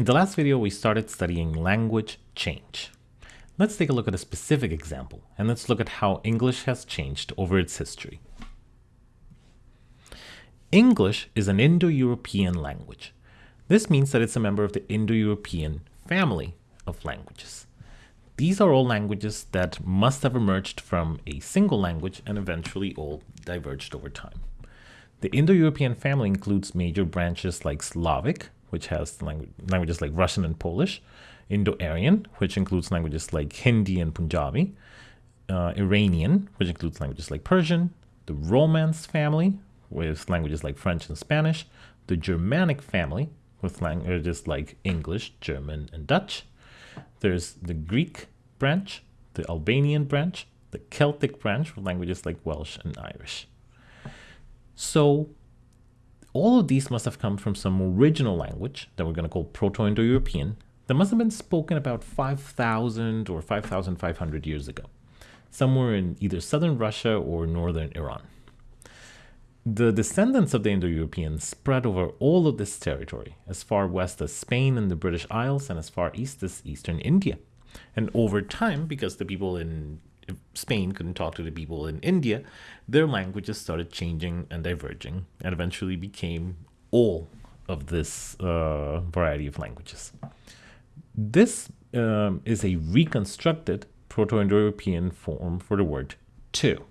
In the last video, we started studying language change. Let's take a look at a specific example, and let's look at how English has changed over its history. English is an Indo-European language. This means that it's a member of the Indo-European family of languages. These are all languages that must have emerged from a single language and eventually all diverged over time. The Indo-European family includes major branches like Slavic, which has language, languages like Russian and Polish, Indo-Aryan, which includes languages like Hindi and Punjabi, uh, Iranian, which includes languages like Persian, the Romance family, with languages like French and Spanish, the Germanic family, with languages like English, German, and Dutch. There's the Greek branch, the Albanian branch, the Celtic branch, with languages like Welsh and Irish. So all of these must have come from some original language that we're going to call Proto-Indo-European that must have been spoken about 5,000 or 5,500 years ago, somewhere in either southern Russia or northern Iran. The descendants of the Indo-Europeans spread over all of this territory, as far west as Spain and the British Isles and as far east as eastern India. And over time, because the people in Spain couldn't talk two the people in India, their languages started changing and diverging and eventually became all of this uh, variety of languages. This um, is a reconstructed Proto-Indo-European form for the word to.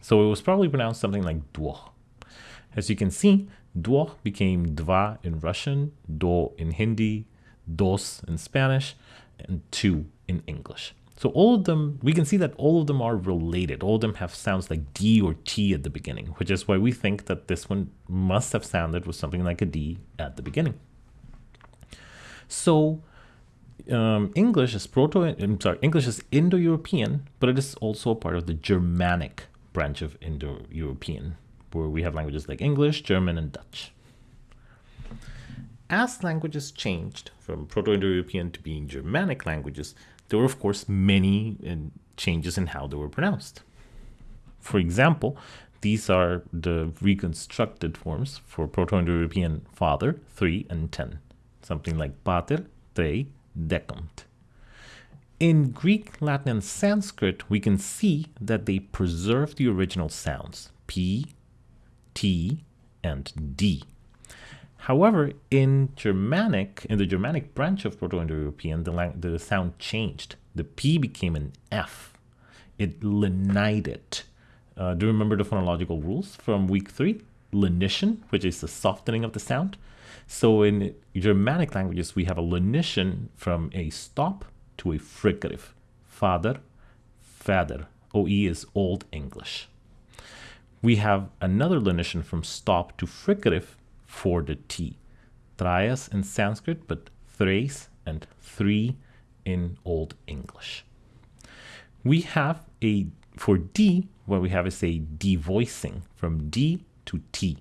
So it was probably pronounced something like duo. As you can see, duo became dva in Russian, do in Hindi, dos in Spanish, and two in English. So all of them, we can see that all of them are related. All of them have sounds like D or T at the beginning, which is why we think that this one must have sounded with something like a D at the beginning. So um, English is proto, I'm sorry, English is Indo-European, but it is also a part of the Germanic branch of Indo-European, where we have languages like English, German, and Dutch. As languages changed from Proto-Indo-European to being Germanic languages, there were, of course, many changes in how they were pronounced. For example, these are the reconstructed forms for Proto-Indo-European father, 3 and 10, something like pater, trei, decumt. In Greek, Latin, and Sanskrit, we can see that they preserve the original sounds, P, T, and D. However, in Germanic, in the Germanic branch of Proto-Indo-European, the, the sound changed. The P became an F. It lenited. Uh, do you remember the phonological rules from week three? Lenition, which is the softening of the sound. So in Germanic languages, we have a lenition from a stop to a fricative. Father, father. OE is Old English. We have another lenition from stop to fricative for the T. Trias in Sanskrit, but thrace and three in Old English. We have a, for D, what we have is a devoicing from D to T.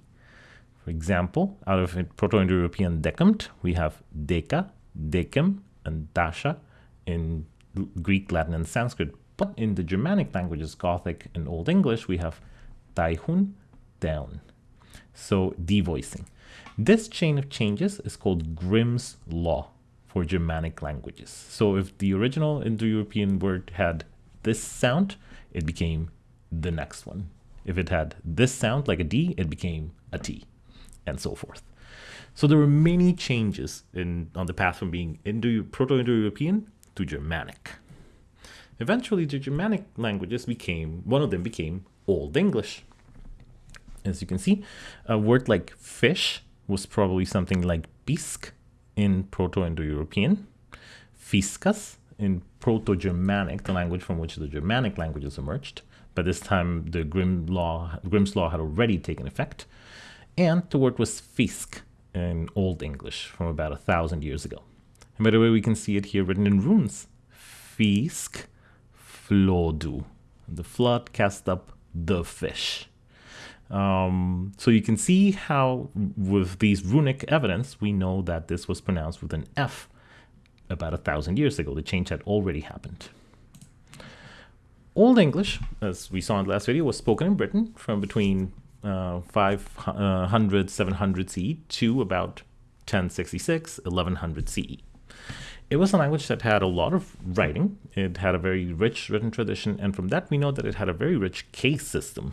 For example, out of Proto-Indo-European decumt, we have deca, decem, and dasha in Greek, Latin, and Sanskrit. But in the Germanic languages, Gothic and Old English, we have daihun, down. So devoicing. This chain of changes is called Grimm's law for Germanic languages. So if the original Indo-European word had this sound, it became the next one. If it had this sound like a D, it became a T, and so forth. So there were many changes in on the path from being Indo Proto-Indo-European to Germanic. Eventually, the Germanic languages became, one of them became Old English. As you can see, a word like fish was probably something like Bisk in Proto-Indo-European, Fiskas in Proto-Germanic, the language from which the Germanic languages emerged. By this time, the Grimm law, Grimm's law had already taken effect, and the word was Fisk in Old English from about a thousand years ago. And by the way, we can see it here written in runes. Fisk flodu. The flood cast up the fish. Um, so you can see how with these runic evidence, we know that this was pronounced with an F about a thousand years ago. The change had already happened. Old English, as we saw in the last video, was spoken in Britain from between uh, 500, 700 CE to about 1066, 1100 CE. It was a language that had a lot of writing. It had a very rich written tradition, and from that we know that it had a very rich case system.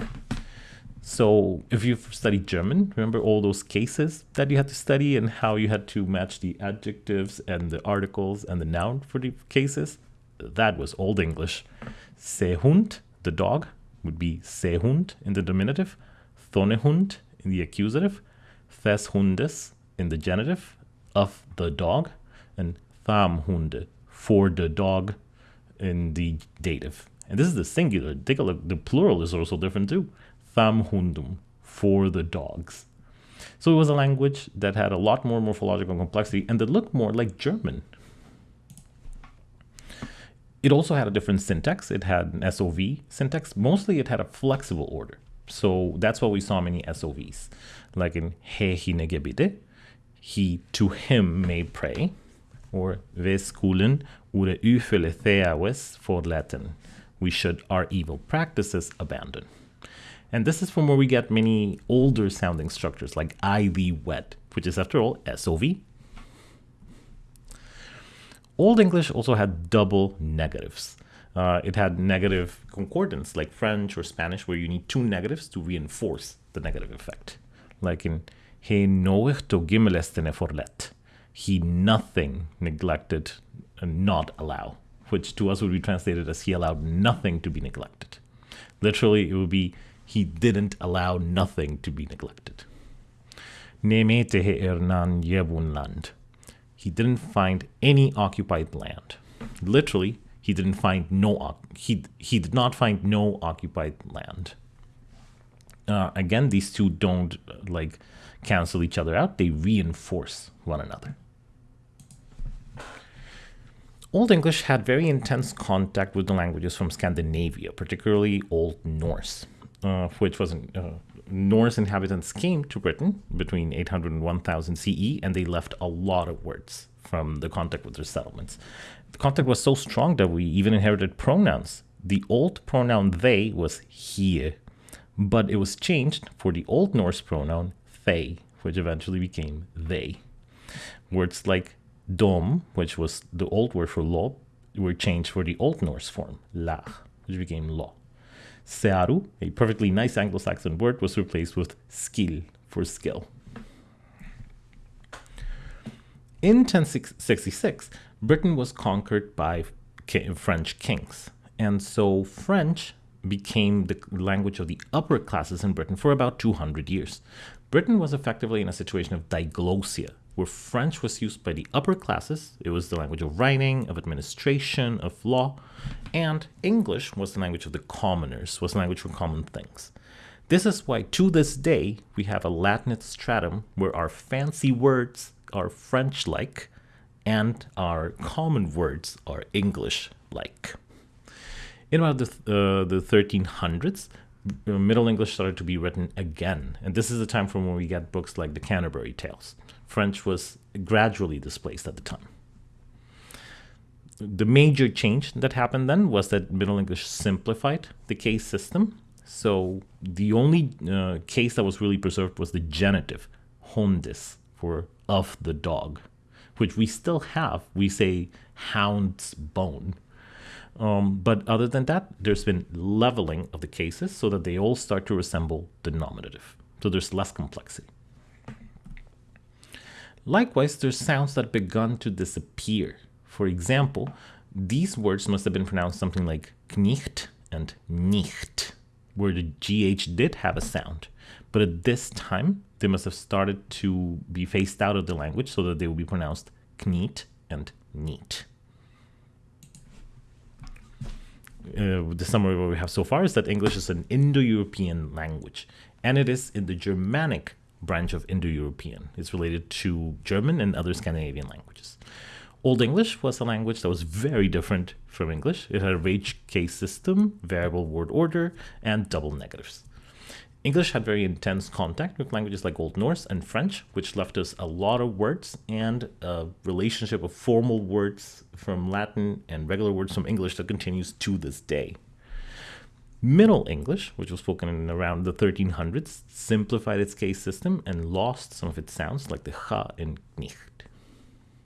So if you've studied German, remember all those cases that you had to study and how you had to match the adjectives and the articles and the noun for the cases? That was Old English. Sehund, the dog, would be Sehund in the nominative, Thonehund in the accusative, Des Hundes in the genitive, of the dog, and Thamhunde for the dog in the dative. And this is the singular. Take a look. The plural is also different too. Thamhundum for the dogs. So it was a language that had a lot more morphological complexity and that looked more like German. It also had a different syntax. It had an SOV syntax. Mostly it had a flexible order. So that's why we saw many SOVs. Like in he hinegebide, he to him may pray, or veskulen ure ufele theawes for Latin. We should our evil practices abandon. And this is from where we get many older sounding structures like I wet, which is after all SOV. Old English also had double negatives. Uh, it had negative concordance like French or Spanish where you need two negatives to reinforce the negative effect. Like in He noechto gimelestene forlet. He nothing neglected and not allow, which to us would be translated as he allowed nothing to be neglected. Literally, it would be he didn't allow nothing to be neglected. He didn't find any occupied land. Literally, he didn't find no he he did not find no occupied land. Uh, again, these two don't uh, like cancel each other out; they reinforce one another. Old English had very intense contact with the languages from Scandinavia, particularly Old Norse uh, which was uh, Norse inhabitants came to Britain between 800 and 1000 CE, and they left a lot of words from the contact with their settlements. The contact was so strong that we even inherited pronouns. The old pronoun they was here, but it was changed for the Old Norse pronoun they, which eventually became they. Words like dom, which was the old word for law, were changed for the Old Norse form, lag, which became law. Searu, a perfectly nice Anglo-Saxon word, was replaced with skill for skill. In 1066, Britain was conquered by French kings, and so French became the language of the upper classes in Britain for about 200 years. Britain was effectively in a situation of diglossia, where French was used by the upper classes, it was the language of writing, of administration, of law, and English was the language of the commoners, was the language for common things. This is why to this day we have a Latinate stratum where our fancy words are French-like and our common words are English-like. In about the, uh, the 1300s, Middle English started to be written again, and this is the time from when we get books like the Canterbury Tales. French was gradually displaced at the time. The major change that happened then was that Middle English simplified the case system. So the only uh, case that was really preserved was the genitive, hondis, for of the dog, which we still have. We say hound's bone. Um, but other than that, there's been leveling of the cases so that they all start to resemble the nominative. So there's less complexity. Likewise, there's sounds that begun to disappear. For example, these words must have been pronounced something like knicht and nicht, where the GH did have a sound. But at this time, they must have started to be phased out of the language so that they would be pronounced kniet and neat. Uh, the summary what we have so far is that English is an Indo-European language, and it is in the Germanic branch of Indo-European. It's related to German and other Scandinavian languages. Old English was a language that was very different from English. It had a rage case system, variable word order, and double negatives. English had very intense contact with languages like Old Norse and French, which left us a lot of words and a relationship of formal words from Latin and regular words from English that continues to this day. Middle English, which was spoken in around the 1300s, simplified its case system and lost some of its sounds, like the ha in nicht.